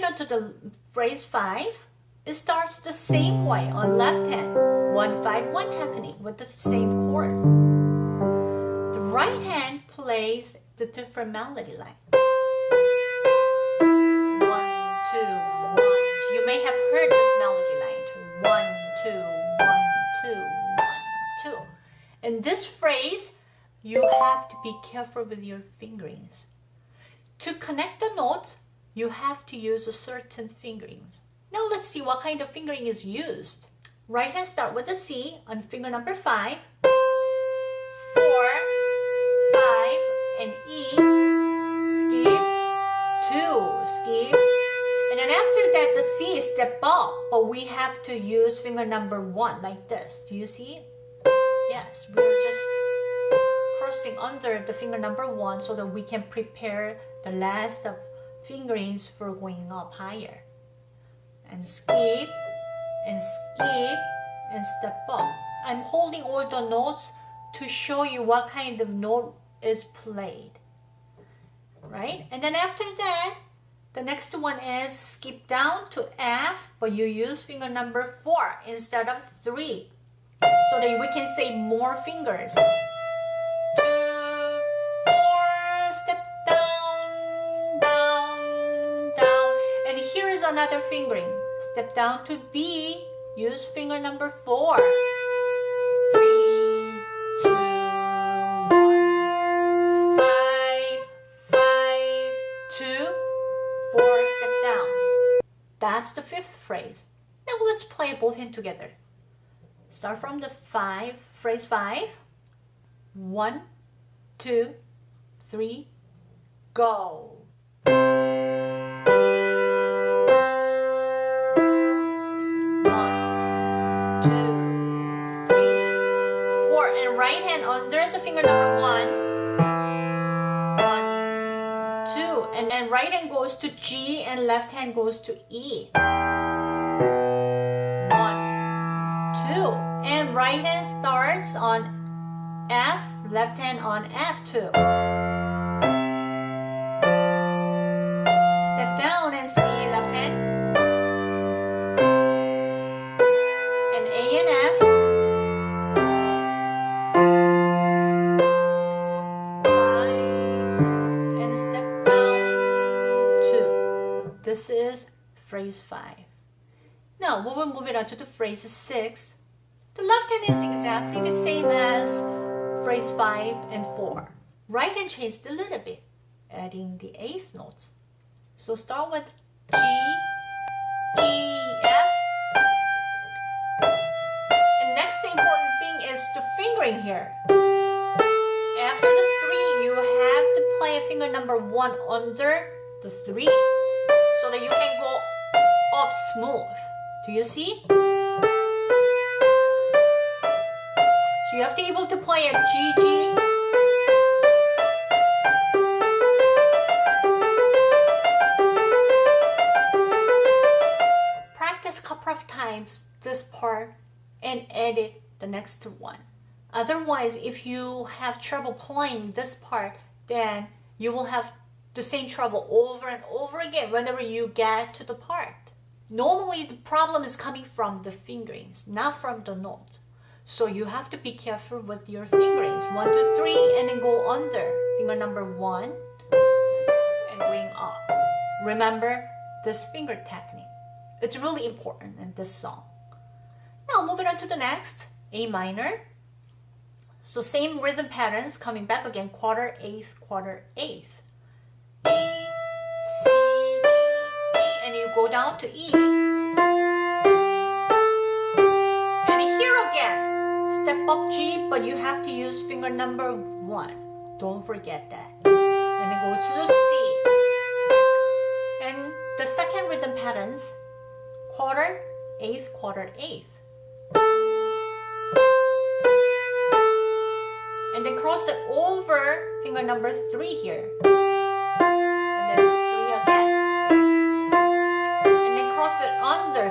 the phrase 5, it starts the same way on left hand. 1-5-1 technique with the same chords. The right hand plays the different melody line. One, two, one. You may have heard this melody line. One, two, one, two, one, two. In this phrase, you have to be careful with your fingerings. To connect the notes, you have to use a certain fingerings. Now let's see what kind of fingering is used. Right hand start with the C on finger number 5, 4, 5, and E, skip, 2, skip, and then after that the C is step up, but we have to use finger number 1 like this. Do you see? Yes, we're just crossing under the finger number 1 so that we can prepare the last of fingerings for going up higher. And skip, and skip, and step up. I'm holding all the notes to show you what kind of note is played. Right? And then after that, the next one is skip down to F, but you use finger number 4 instead of 3. So that we can say more fingers. Another fingering. Step down to B. Use finger number four. Three, two, one. Five, five, two, four. Step down. That's the fifth phrase. Now let's play both hands together. Start from the five, phrase five. One, two, three, go. Finger number one, one, two, and then right hand goes to G and left hand goes to E. One, two, and right hand starts on F, left hand on F2. Now, when we move it on to the phrase 6, the left hand is exactly the same as phrase 5 and 4. Right hand changed a little bit, adding the eighth notes. So start with G, E, F. And next important thing is the fingering here. After the 3, you have to play a finger number 1 under the 3 so that you can go up smooth. Do you see? So you have to be able to play a G, G. Practice couple of times this part and edit the next one. Otherwise, if you have trouble playing this part, then you will have the same trouble over and over again whenever you get to the part. Normally the problem is coming from the fingerings, not from the note. So you have to be careful with your fingerings. One, two, three, and then go under. Finger number one and going up. Remember this finger technique. It's really important in this song. Now moving on to the next, A minor. So same rhythm patterns coming back again, quarter, eighth, quarter, eighth. B, C, go down to E. And here again, step up G, but you have to use finger number one. Don't forget that. And then go to the C. And the second rhythm patterns, quarter, eighth, quarter, eighth. And then cross it over finger number three here.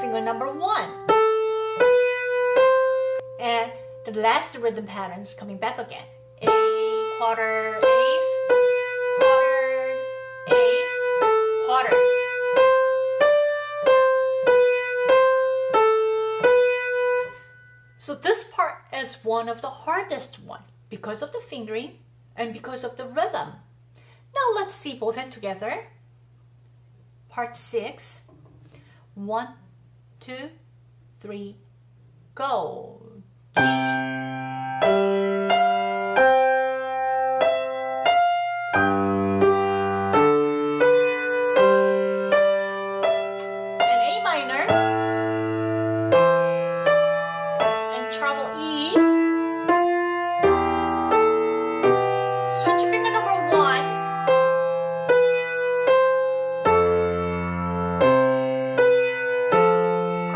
finger number one. And the last rhythm pattern is coming back again. A quarter, eighth, quarter, eighth, quarter. So this part is one of the hardest one because of the fingering and because of the rhythm. Now let's see both hands together. Part 6. 1, two, three, go. G.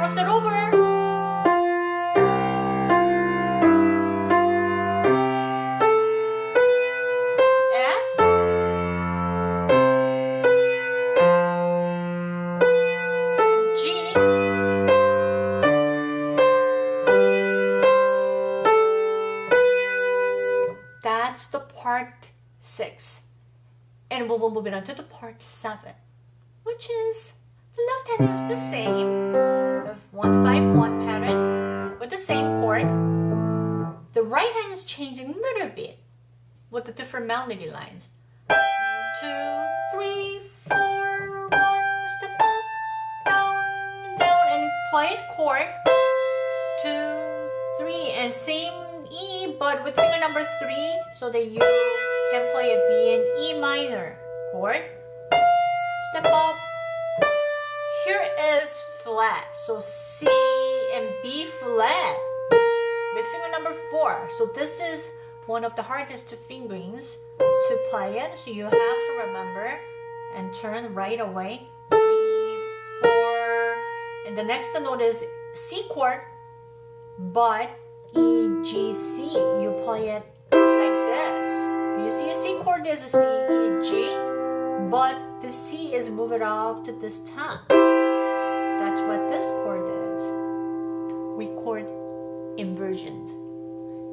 Cross it over. That's the part six. And we will move it on to the part seven, which is the left hand is the same, the one five one pattern with the same chord. The right hand is changing a little bit with the different melody lines. Two, three, four, one, step up, down, down, and play it chord. Two, three, and same E, but with finger number three, so that you can play a B and E minor chord. Step up. Here is flat, so C and B flat with finger number four. So this is one of the hardest fingerings to play it. So you have to remember and turn right away. Three, four, and the next note is C chord, but E, G, C. You play it like this. You see a C chord? There's a C, E, G, but the C is moving off to this top. That's what this chord is. We chord inversions.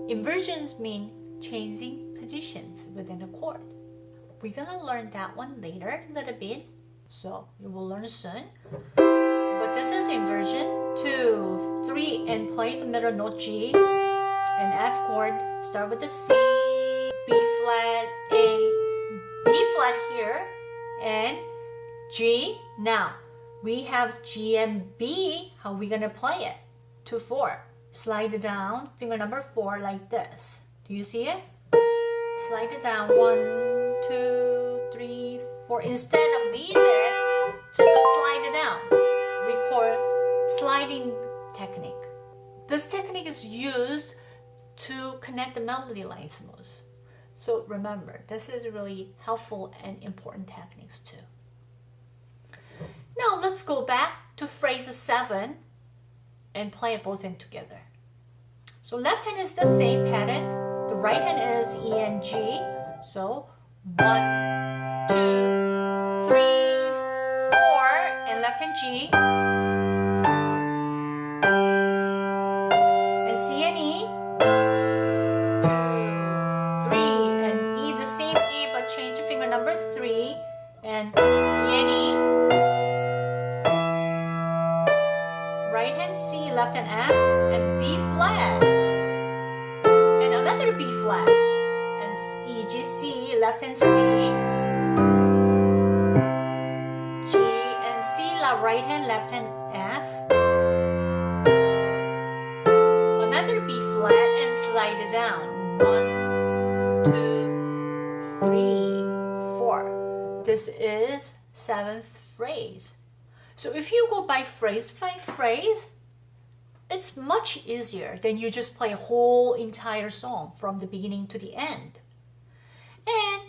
Inversions mean changing positions within a chord. We're gonna learn that one later a little bit, so you will learn soon. But this is inversion. Two, three, and play the middle note G and F chord. Start with the C, B flat, A, B flat here, and G. Now we have G and B. How we gonna play it? Two, four. Slide it down, finger number four like this. Do you see it? Slide it down. One, two, three, four. Instead of leave it, just slide it down. We call sliding technique. This technique is used to connect the melody lines smooth. So remember, this is really helpful and important techniques too. Now let's go back to phrase 7 and play it both in together. So left hand is the same pattern. The right hand is E and G. So one, two, three, four, and left hand G. number three. And E. right hand C, left hand F, and B flat, and another B flat, and E, G, C, left hand C, G, and C, la right hand, left hand F, another B flat, and slide it down. One, This is seventh phrase. So if you go by phrase by phrase, it's much easier than you just play a whole entire song from the beginning to the end. And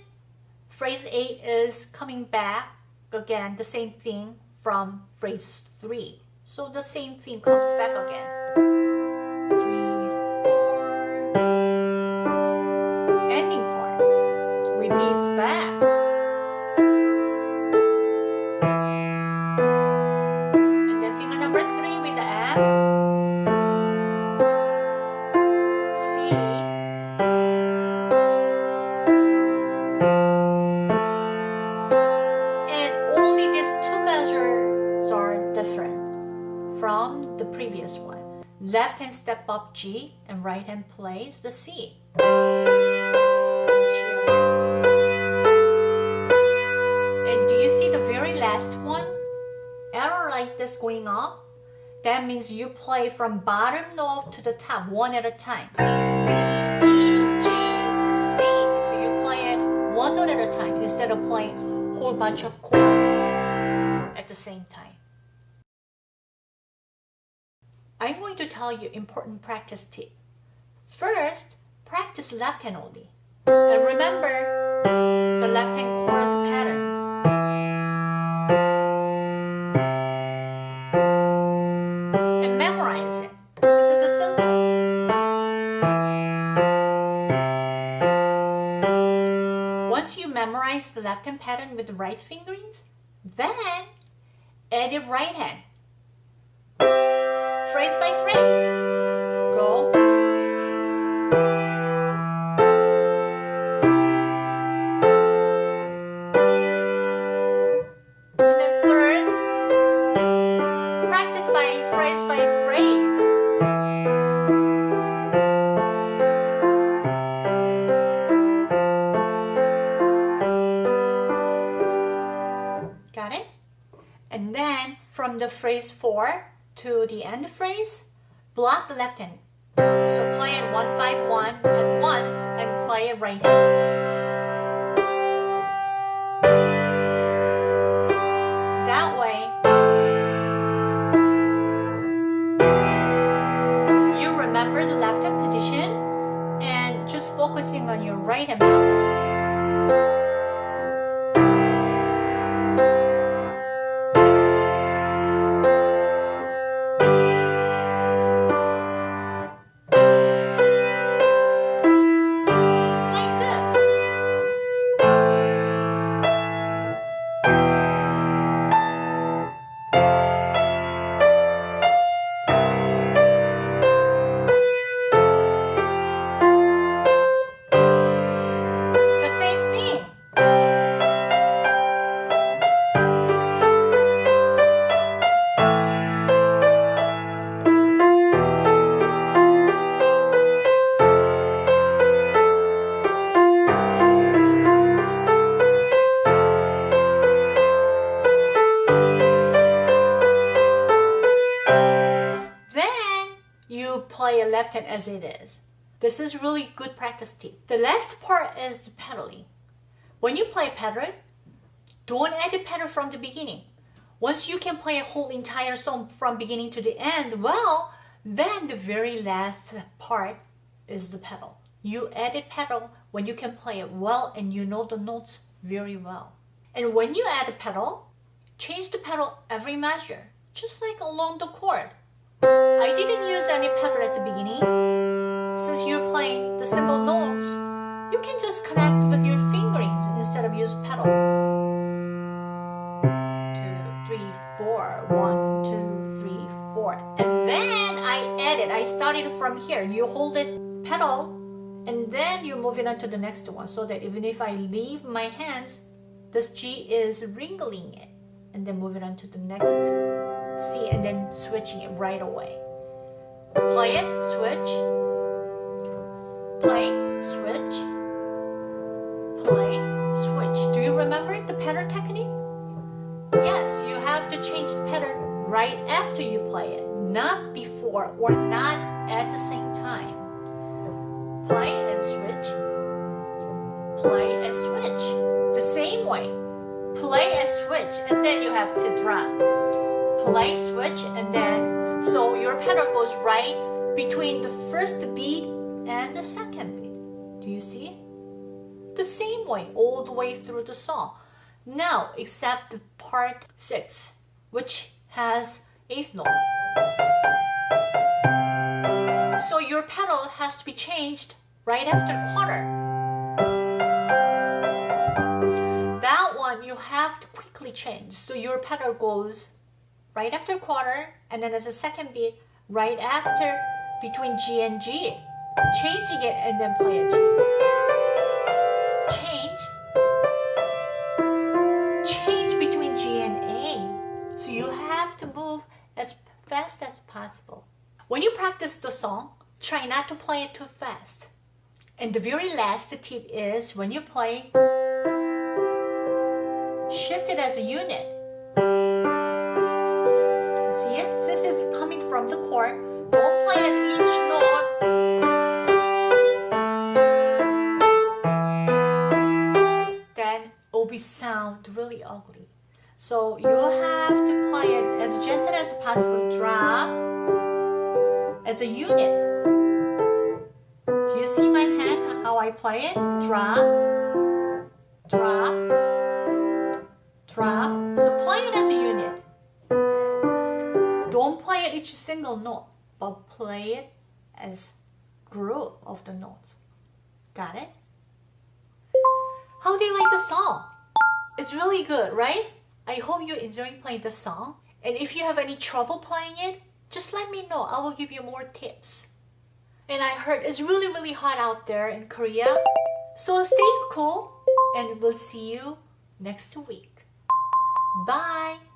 phrase 8 is coming back again, the same thing from phrase 3. So the same thing comes back again. Hand step up G and right hand plays the C. And do you see the very last one? Arrow like this going up. That means you play from bottom note to the top one at a time. C, C, E, G, C. So you play it one note at a time instead of playing whole bunch of chords at the same time. I'm going to tell you important practice tip. First, practice left hand only. And remember the left hand chord patterns. And memorize it. This is a simple. Once you memorize the left hand pattern with the right fingerings, then add the right hand phrase by phrase. Go. To the end phrase, block the left hand. So play it 151 at once and play it right hand. That way, you remember the left hand position and just focusing on your right hand. Play a left hand as it is. This is really good practice tip. The last part is the pedaling. When you play pedal, don't add the pedal from the beginning. Once you can play a whole entire song from beginning to the end, well, then the very last part is the pedal. You add a pedal when you can play it well and you know the notes very well. And when you add a pedal, change the pedal every measure, just like along the chord. I didn't use any pedal at the beginning. Since you're playing the simple notes, you can just connect with your fingerings instead of use pedal. Two, three, four. One, two, three, four. And then I added, I started from here. You hold it pedal and then you move it on to the next one so that even if I leave my hands, this G is wriggling it and then move it on to the next C and then switching it right away. Play it, switch, play, switch, play, switch. Do you remember the pattern technique? Yes, you have to change the pattern right after you play it, not before or not at the same time. Play and switch, play and switch. The same way, play and switch, and then you have to drop. Play, switch, and then, so your pedal goes right between the first beat and the second beat. Do you see? The same way all the way through the song. Now, except part 6, which has eighth note. So your pedal has to be changed right after quarter. That one you have to quickly change. So your pedal goes right after quarter and then at the second beat right after between G and G. Changing it and then play a G. Change. Change between G and A. So you have to move as fast as possible. When you practice the song, try not to play it too fast. And the very last tip is when you play, shift it as a unit. From the chord, don't play at each note. Then it will be sound really ugly. So you have to play it as gentle as possible, drop as a unit. Do you see my hand, how I play it? Drop, drop, drop. It each single note, but play it as group of the notes. Got it? How do you like the song? It's really good, right? I hope you're enjoying playing the song. And if you have any trouble playing it, just let me know. I will give you more tips. And I heard it's really, really hot out there in Korea. So stay cool and we'll see you next week. Bye.